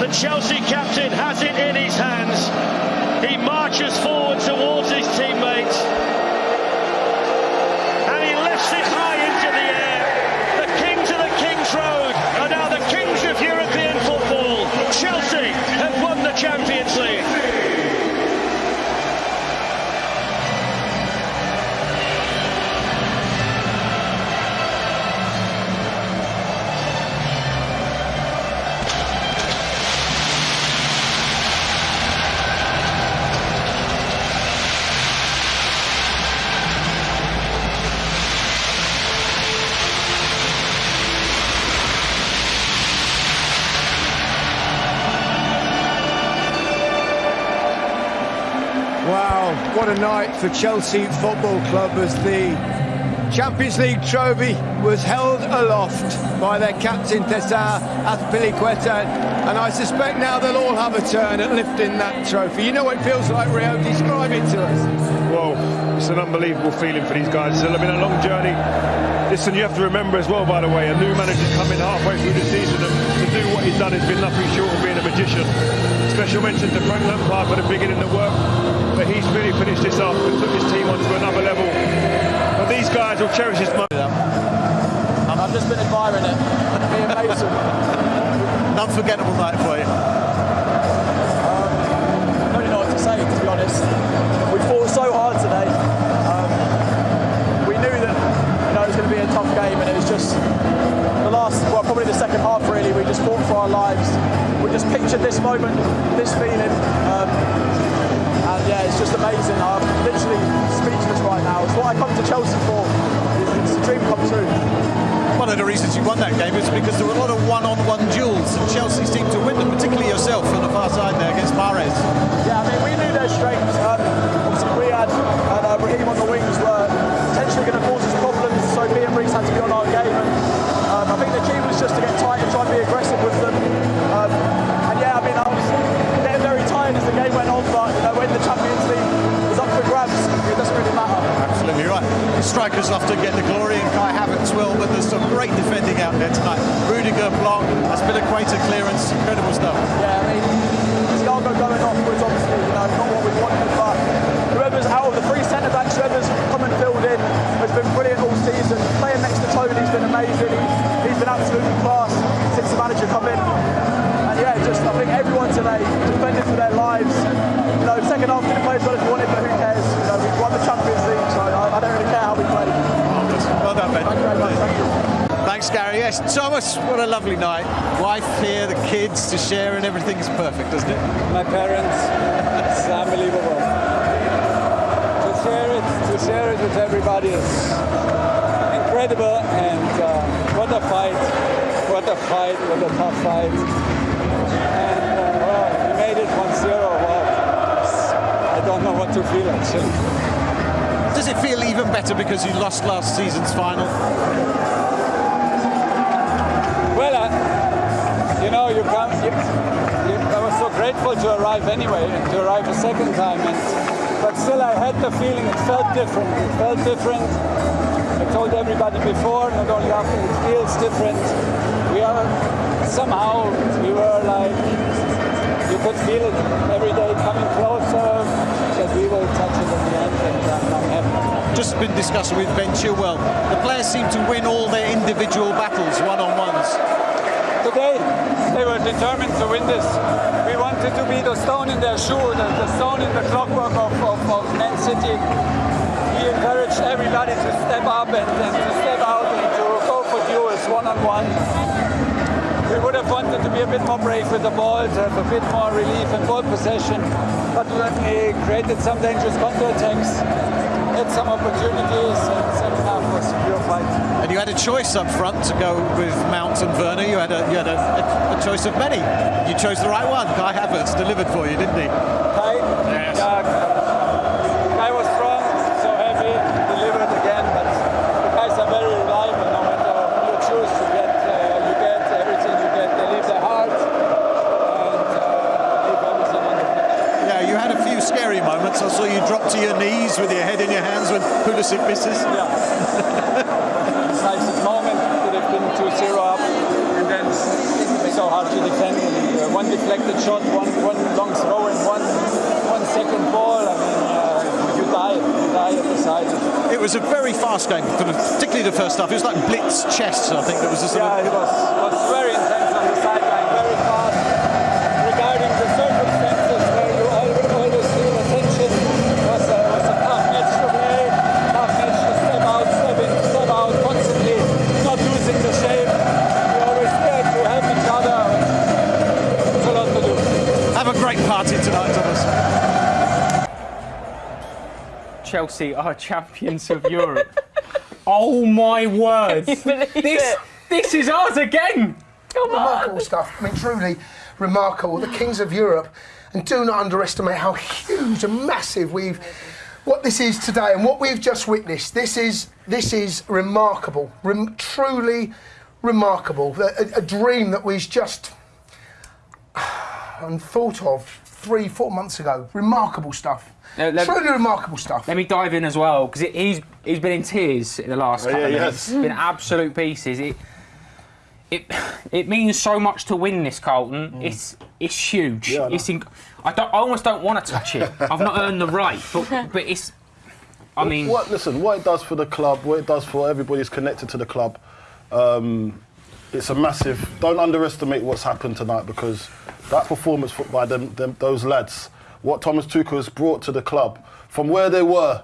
The Chelsea captain has it in his hands. He marches forward towards what a night for Chelsea Football Club as the Champions League trophy was held aloft by their captain Cesar Azpilicueta and I suspect now they'll all have a turn at lifting that trophy. You know what it feels like, Rio? Describe it to us. Well, it's an unbelievable feeling for these guys. It's been a long journey. Listen, you have to remember as well, by the way, a new manager's coming halfway through the season and to do what he's done has been nothing short of being a magician. Special mention to Frank Lampard for the beginning of the work, but he's really finished this off and took his team on to another level. But these guys will cherish this moment. I've just been admiring it. Me and Mason. An unforgettable night for you. I don't really know what to say, to be honest. We fought so hard today. Um, we knew that you know it was going to be a tough game, and it was just the last, well, probably the second half. Really, we just fought for our lives. We just pictured this moment, this feeling, um, and yeah, it's just amazing. I'm literally speechless right now. It's what I come to Chelsea for. It's, a dream come true. One of the reasons you won that game is because there were a lot of one-on-one duels, and Chelsea seemed to win them, particularly yourself on the far side there against Mahrez. Yeah, I mean, we knew their strengths. Um, obviously, Riyad and What a lovely night. Wife here, the kids to share, and everything's perfect, doesn't it? my parents. It's unbelievable. To share it, to share it with everybody is incredible. And uh, what a fight! What a fight! What a tough fight! And uh, well, we made it 1-0. Wow. I don't know what to feel actually. Does it feel even better because you lost last season's final? Well, uh, you know, you come. You, you, I was so grateful to arrive anyway, and to arrive a second time, and but still, I had the feeling it felt different. It felt different. I told everybody before, not only after, it feels different. We are somehow we were like you could feel it every day coming closer that we will touch it at the end, and uh, I'm happy. Been discussing with Ben Chilwell. The players seem to win all their individual battles, one-on-ones. Today, they were determined to win this. We wanted to be the stone in their shoe, the, the stone in the clockwork of, of, of Man City. We encouraged everybody to step up and, and to step out and to go for duels one-on-one. We would have wanted to be a bit more brave with the ball, to have a bit more relief and ball possession, but we created some dangerous counter-attacks, had some opportunities, and second half a fight. And you had a choice up front to go with Mount and Werner. You had a you had a, a, a choice of many. You chose the right one. Kai Havertz delivered for you, didn't he? When Pulisic misses. Yeah. decisive moment could have been 2-0 up and then it's so hard to defend and uh, one deflected shot, one, one long throw, and one, one second ball. I mean, uh, you die, you die at the side. It was a very fast game, particularly the first half. It was like blitz chess, I think. That was a sort yeah, of, it was, was very intense great party tonight, Thomas. Chelsea are champions of Europe. oh my word! This it? this is ours again. remarkable stuff. I mean, truly remarkable. The kings of Europe, and do not underestimate how huge and massive we've. What this is today, and what we've just witnessed. This is this is remarkable. Rem, truly remarkable. A, a- a dream that was just unthought of three, four months ago. Remarkable stuff. Let- truly remarkable stuff. Let me dive in as well because he's he's been in tears in the last couple yeah, of he minutes. has. It's been absolute pieces. It it it means so much to win this, Carlton. It's it's huge. Yeah, I it's inc- I don't I almost don't want to touch it. I've not earned the right, but but it's. I mean, what listen, what it does for the club, what it does for everybody who's connected to the club, um, it's a massive. Don't underestimate what's happened tonight because that performance by them, them those lads, what Thomas Tuchel has brought to the club from where they were,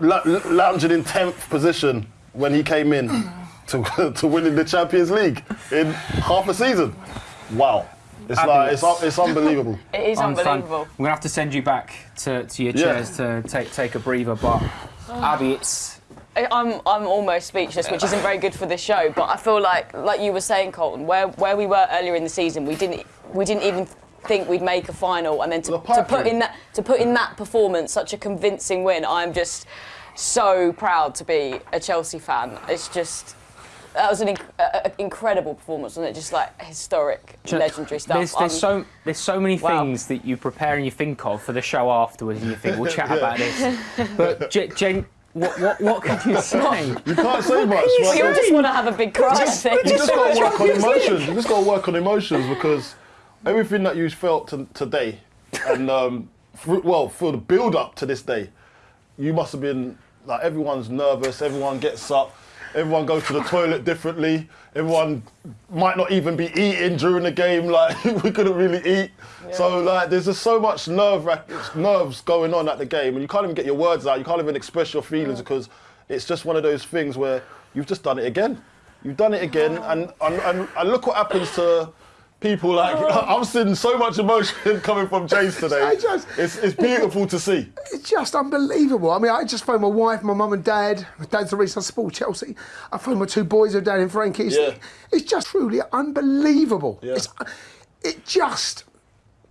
la- lounging in tenth position when he came in to to winning the Champions League in half a season. Wow, it's like it's, it's unbelievable. It is unbelievable. We're gonna have to send you back to, to your Yeah. chairs to take take a breather. But oh. Abby, it's I- I'm I'm almost speechless, which isn't very good for this show. But I feel like, like you were saying, Colton, where where we were earlier in the season, we didn't we didn't even think we'd make a final, and then to, to put in that to put in that performance, such a convincing win. I'm just so proud to be a Chelsea fan. It's just. That was an inc- a, a- incredible performance, wasn't it? Just like historic, legendary stuff. There's, there's um, so there's so many Wow. things that you prepare and you think of for the show afterwards, and you think we'll chat about this. But J- Jane, what what what could you say? You can't say much. all just want to have a big cry. Think. you just got to work on emotions. You just got to work on emotions because everything that you felt to, today, and um, through, well, for the build up to this day, you must have been like everyone's nervous. Everyone gets up. Everyone goes to the toilet differently. Everyone might not even be eating during the game. Like we couldn't really eat. So like, there's just so much nerve nerves going on at the game, and you can't even get your words out. You can't even express your feelings because it's just one of those things where you've just done it again. You've done it again, and, and, and, and look what happens to people like oh. I'm seeing so much emotion coming from James today. I just- It's, it's beautiful to see. It's just unbelievable. I mean, I just phoned my wife, my mum and dad. My dad's the reason I support Chelsea. I phoned my two boys who are down in Frankie's. Yeah. It's just truly unbelievable. Yeah. It's, it just,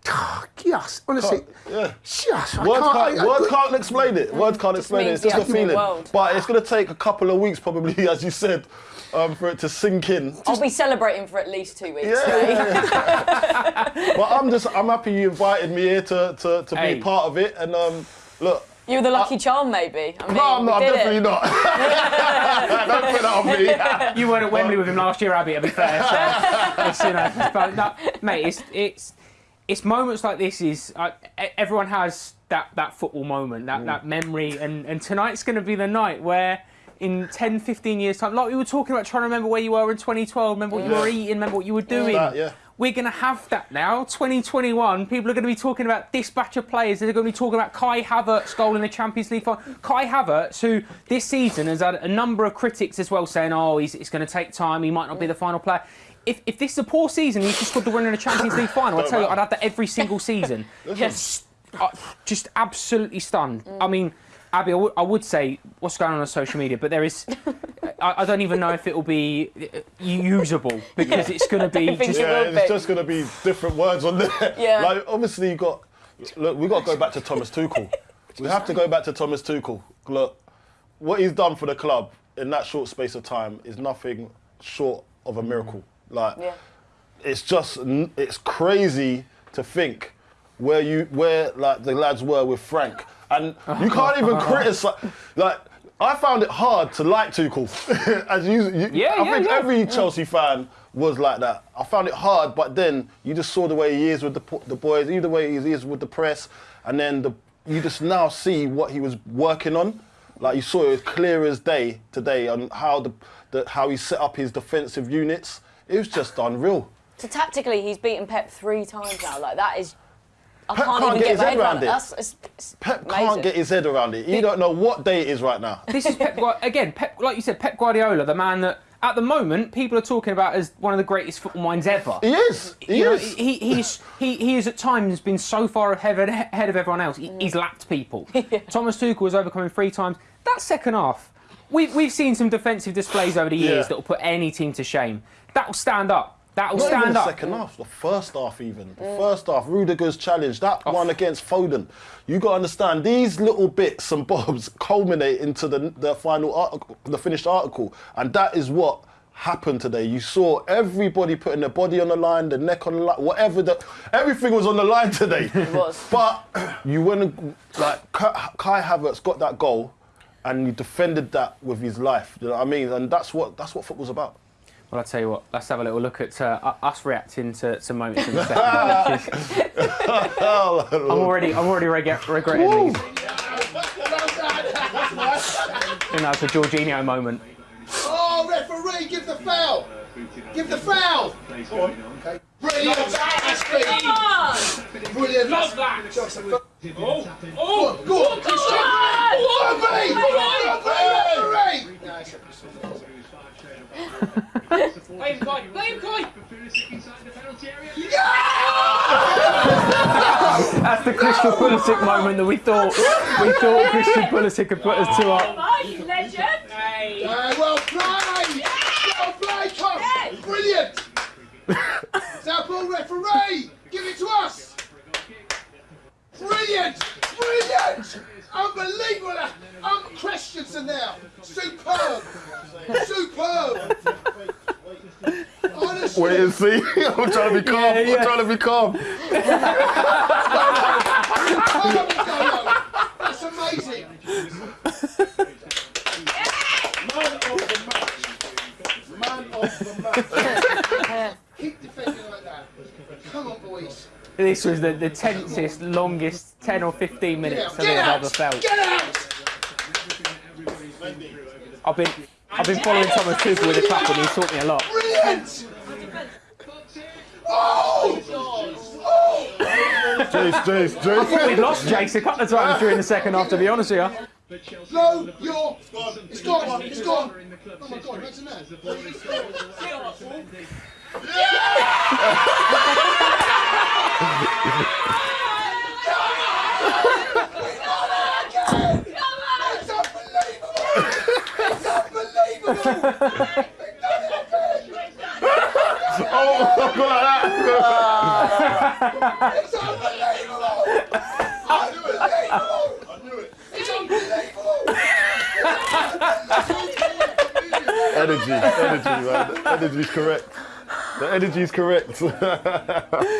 just honestly, yeah. just. I Words can't, can't, I- I- words can't explain it. Words can't explain it. It's just a feeling. world. But it's going to take a couple of weeks, probably, as you said, um, for it to sink in. I'll be celebrating for at least two weeks. Yeah, mate. yeah, But I'm just, I'm happy you invited me here to, to, to Hey. be part of it. And um, look, You were the lucky charm, maybe. I mean, no, I'm, not, I'm definitely it. not. Don't put that on me. You weren't at Wembley with him last year, Abby. To be fair, so it's, you know, but no, mate, it's it's it's moments like this. Is uh, e- everyone has that that football moment, that that memory, and and tonight's going to be the night where. In 10, 15 years' time, like we were talking about trying to remember where you were in 2012, remember what you were eating, remember what you were doing. that, yeah. We're going to have that now. 2021, people are going to be talking about this batch of players. They're going to be talking about Kai Havertz' goal in the Champions League final. Kai Havertz, who this season has had a number of critics as well saying, oh, he's, it's going to take time, he might not be the final player. If, if this is a poor season, he's just got to win in a Champions League final. I tell you, I'd have that every single season. Yes. Uh, just absolutely stunned. I mean, Abby, I would- I would say what's going on on social media, but there is. I, I don't even know if it will be uh, usable because it's going to be think just it Yeah, will it's be. just going to be different words on there. Yeah. Like, obviously, you got. Look, we got to go back to Thomas Tuchel. we have to go back to Thomas Tuchel. Look, what he's done for the club in that short space of time is nothing short of a miracle. Like, Yeah. it's just it's crazy to think where you where like the lads were with Frank, and you can't even criticize. Like I found it hard to like Tuchel. As you, you Yeah, I yeah, think yeah. every Chelsea fan was like that. I found it hard, but then you just saw the way he is with the the boys, either way he is with the press, and then the you just now see what he was working on. Like you saw it as clear as day today on how the, the how he set up his defensive units. It was just unreal. So tactically, he's beaten Pep three times now. Like that is. I Pep can't, can't get get his head around around it. it's, it's Pep amazing. can't get his head around it. You don't know what day it is right now. This is Pep. Again, Pep, like you said, Pep Guardiola, the man that at the moment people are talking about as one of the greatest football minds ever. He is. He you know, is. he, he's, he, he has at times been so far ahead, ahead of everyone else. He, mm. He's lapped people. Thomas Tuchel was overcoming three times. That second half, we've, we've seen some defensive displays over the years Yeah. that will put any team to shame. That will stand up. That will stand the up. second half, the first half even. The first half, Rudiger's challenge, that one against Foden. You got to understand, these little bits and bobs culminate into the, the final article, the finished article. And that is what happened today. You saw everybody putting their body on the line, the neck on the line, whatever. The, everything was on the line today. It was. But you wouldn't, like, Kai Kai Havertz got that goal and he defended that with his life. You know what I mean? And that's what, that's what football's about. Well, I'll tell you what, let's have a little look at uh, us reacting to some moments in the second half. I'm already, I'm already reg- regretting these. I think that's a Jorginho moment. Oh, referee, give the foul. Give the foul. Okay. Brilliant. Azpi. Brilliant. Love that. Oh, oh, go on, Christian. Referee. Referee. Blame Kai! Blame Kai! That's the Christian Pulisic moment that we thought we thought Christian Pulisic had put us two up. you legend! Hey! Uh, well played. Well played, Tom. Brilliant. South ball referee. Give it to us. Brilliant. Brilliant. Unbelievable. Um, Christensen now. Superb. Superb. Honestly. Wait and see. I'm trying to be calm. Yeah, yeah. I'm trying to be calm. That's amazing. Man of the match. Man of the match. Keep defending like that. Come on, boys. This was the, the tensest, longest 10 or 15 minutes I've ever felt. Get out. I've been I've been following Thomas Tuchel with a clap and he's taught me a lot. Brilliant. Oh. Oh. Jace, Jace, I thought we'd lost Jace a couple of times during the second half, to be honest with you. No, you're. It's gone. It's gone. Oh my God, imagine that. It's unbelievable. It's Oh, I've got like that. It's unbelievable. Unbelievable. It's unbelievable. Energy, energy, man. Energy's correct. The energy's correct.